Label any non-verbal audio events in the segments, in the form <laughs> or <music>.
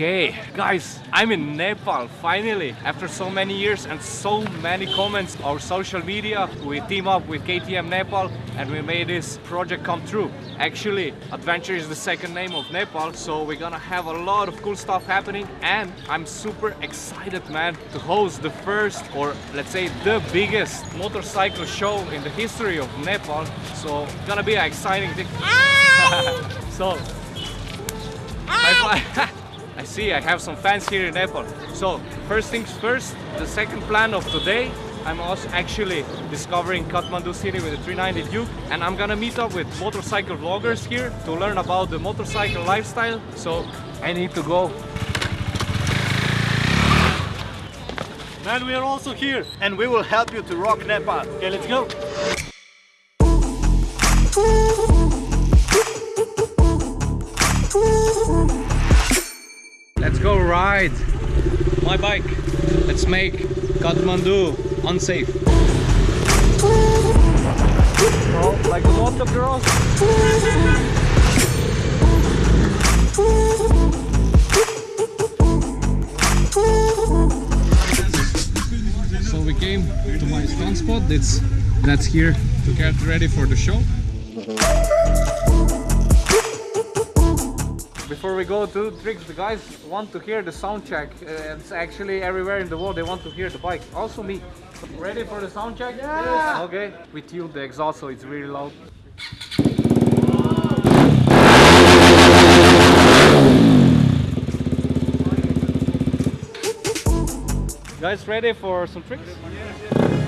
Okay, guys, I'm in Nepal finally. After so many years and so many comments on social media, we team up with KTM Nepal and we made this project come true. Actually, Adventure is the second name of Nepal, so we're gonna have a lot of cool stuff happening and I'm super excited, man, to host the first or let's say the biggest motorcycle show in the history of Nepal. So, gonna be an exciting thing. <laughs> so, five. <laughs> <laughs> I see I have some fans here in Nepal. So first things first, the second plan of today, I'm also actually discovering Kathmandu city with the 390 Duke and I'm gonna meet up with motorcycle vloggers here to learn about the motorcycle lifestyle. So I need to go. Man, we are also here and we will help you to rock Nepal. Okay, let's go. Let's go ride my bike. Let's make Kathmandu unsafe. Oh, like a motocross. So we came to my stunt spot. That's that's here to get ready for the show. Before we go to tricks, the guys want to hear the sound check. Uh, it's actually everywhere in the world they want to hear the bike. Also me. Ready for the sound check? Yeah. Okay. We tuned the exhaust so it's really loud. Guys ready for some tricks?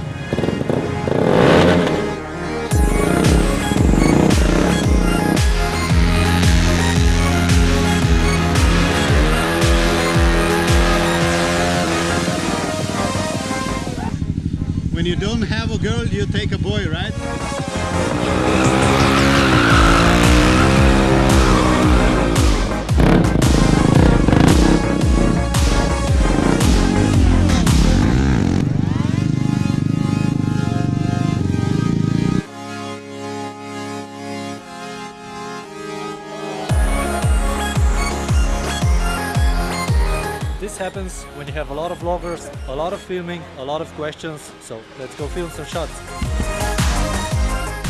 Girl, you take a boy, right? Happens when you have a lot of vloggers, a lot of filming, a lot of questions. So let's go film some shots.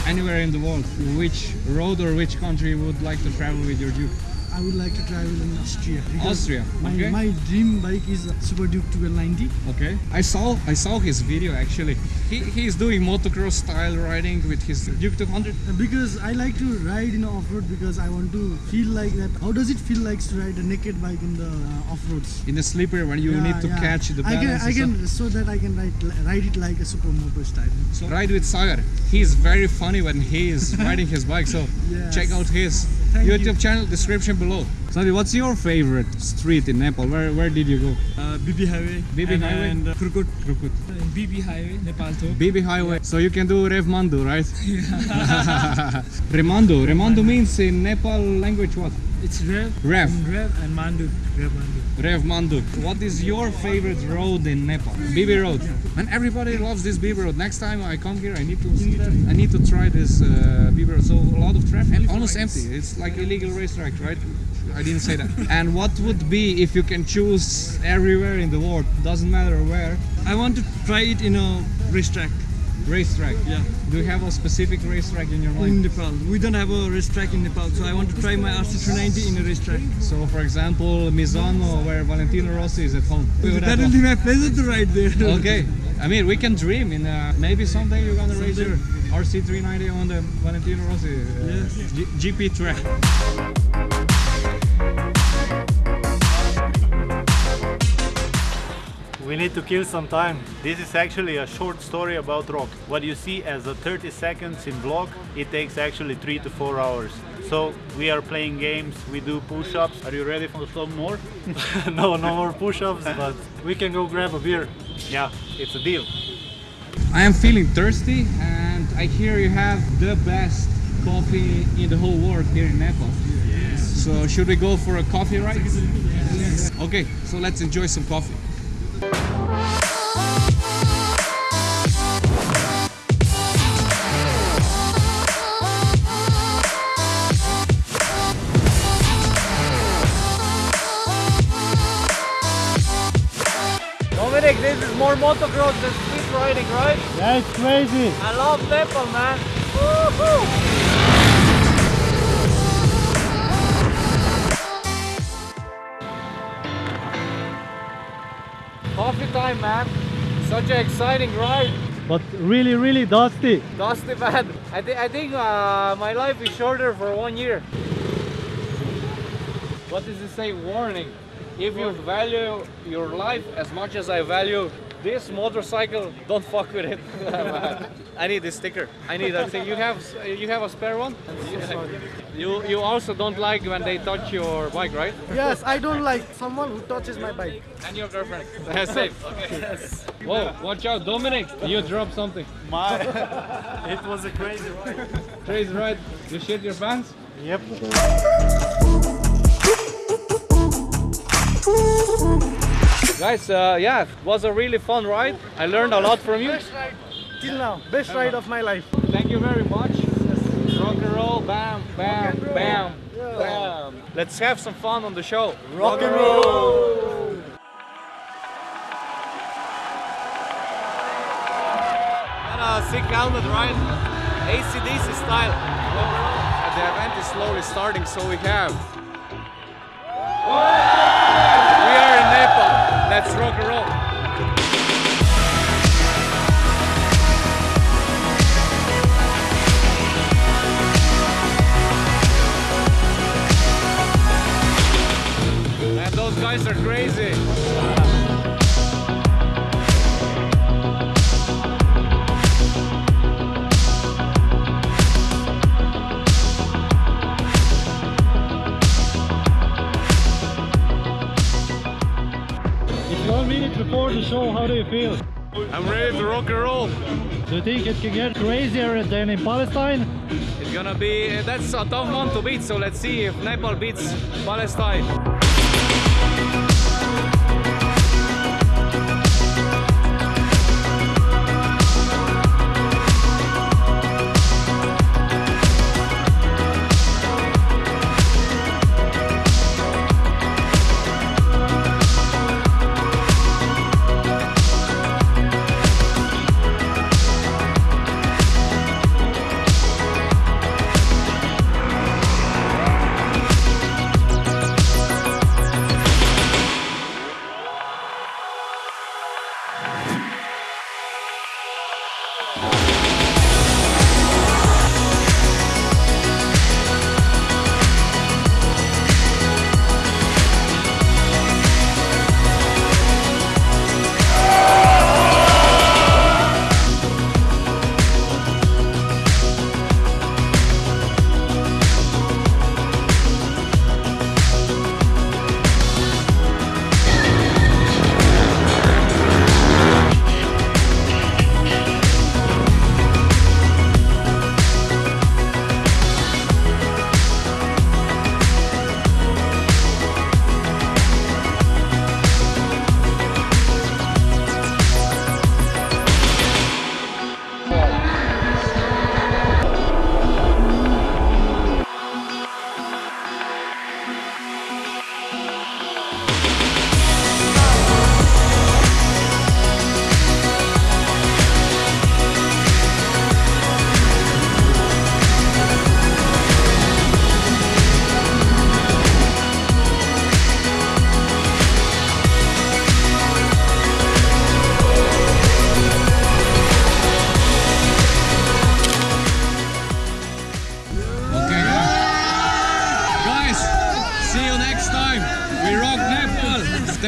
Anywhere in the world, which road or which country you would like to travel with your Duke? I would like to travel in Austria. Austria, My, okay. my dream bike is a Super Duke 1290. Okay. I saw I saw his video actually. He he's doing motocross style riding with his Duke 200. Uh, Because I like to ride in off-road because I want to feel like that. How does it feel like to ride a naked bike in the uh, off-roads? In the sleeper when you Yeah, need to yeah. catch the balance. I can, I can so that I can ride ride it like a supermoto style. stuff. Ride with Sagar. He's very funny when he is <laughs> riding his bike. So Yes. check out his Thank YouTube you. channel description below. Sandy, what's your favorite street in Nepal? Where where did you go? Uh, BP Highway. BB and, Highway? And uh, Krukut. Krukut. BP Highway, Nepal too. BP Highway. So you can do Revmandu, right? <laughs> Yeah. <laughs> Remandu. Remandu means in Nepal language what? It's Rev. Rev. And Rev and Mandu. Rev Mandu. Rev Mandu. What is your favorite road in Nepal? Bibi Road. And everybody loves this Bibi Road. Next time I come here, I need to. I need to try this uh, Bibi Road. So a lot of traffic and almost empty. It's like illegal racetrack, right? I didn't say that. and what would be if you can choose everywhere in the world? Doesn't matter where. I want to try it in a racetrack. Racetrack. Yeah. Do you have a specific racetrack in your mind? In? Nepal. We don't have a racetrack in Nepal, so I want to try my RC390 in a racetrack. So, for example, Misano, where Valentino Rossi is at home. We would have That a- will be my pleasure to ride there. okay i mean we can dream in uh, maybe someday you're gonna race your rc390 on the valentino rossi uh, Yes. G- gp track We need to kill some time. This is actually a short story about rock. What you see as a 30 seconds in vlog, it takes actually 3 to 4 hours. So we are playing games, we do push-ups. Are you ready for some more? <laughs> no, no more push-ups, <laughs> but we can go grab a beer. Yeah, it's a deal. I am feeling thirsty and I hear you have the best coffee in the whole world here in Nepal. So should we go for a coffee ride? Yes. Okay, so let's enjoy some coffee. More motocross than street riding, right? Yeah, it's crazy. I love Nepal, man. Coffee time, man. Such an exciting ride. But really, really dusty. Dusty, man. I, thi- I think uh, my life is shorter for one year. What does it say? Warning. If you value your life as much as I value this motorcycle, don't fuck with it. <laughs> I need this sticker. I need that thing. You have you have a spare one? You you also don't like when they touch your bike, right? Yes, I don't like someone who touches my bike. And your girlfriend. <laughs> Safe. Okay. Yes. Whoa, watch out, Dominic. You dropped something. My, <laughs> it was a crazy ride. Crazy ride. You shit your pants? Yep. Guys, uh, yeah, it was a really fun ride. I learned a lot from you. Best ride till now. Best ride of my life. Thank you very much. Rock and roll, bam, bam, bam, bam. Let's have some fun on the show. Rock and roll. A sick helmet, right? ACDC style. And the event is slowly starting, so we have. We are in Nepal. Let's rock and roll. Before the show. How do you feel? I'm ready to rock and roll. Do you think it can get crazier than in Palestine? It's gonna be that's a tough one to beat. So let's see if Nepal beats Palestine.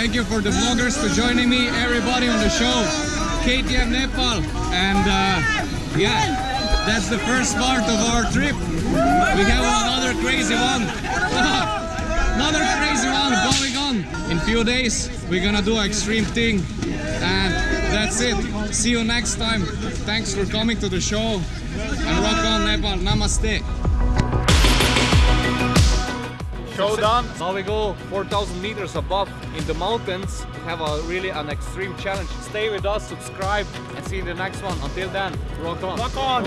Thank you for the vloggers for joining me. Everybody on the show. KTM Nepal. And uh, yeah, that's the first part of our trip. We have another crazy one. <laughs> another crazy one going on. In few days, we're gonna do extreme thing. And that's it. See you next time. Thanks for coming to the show. And rock on Nepal. Namaste. Show done. Now we go 4,000 meters above in the mountains. We have a really an extreme challenge. Stay with us, subscribe, and see you in the next one. Until then, rock on. Rock on.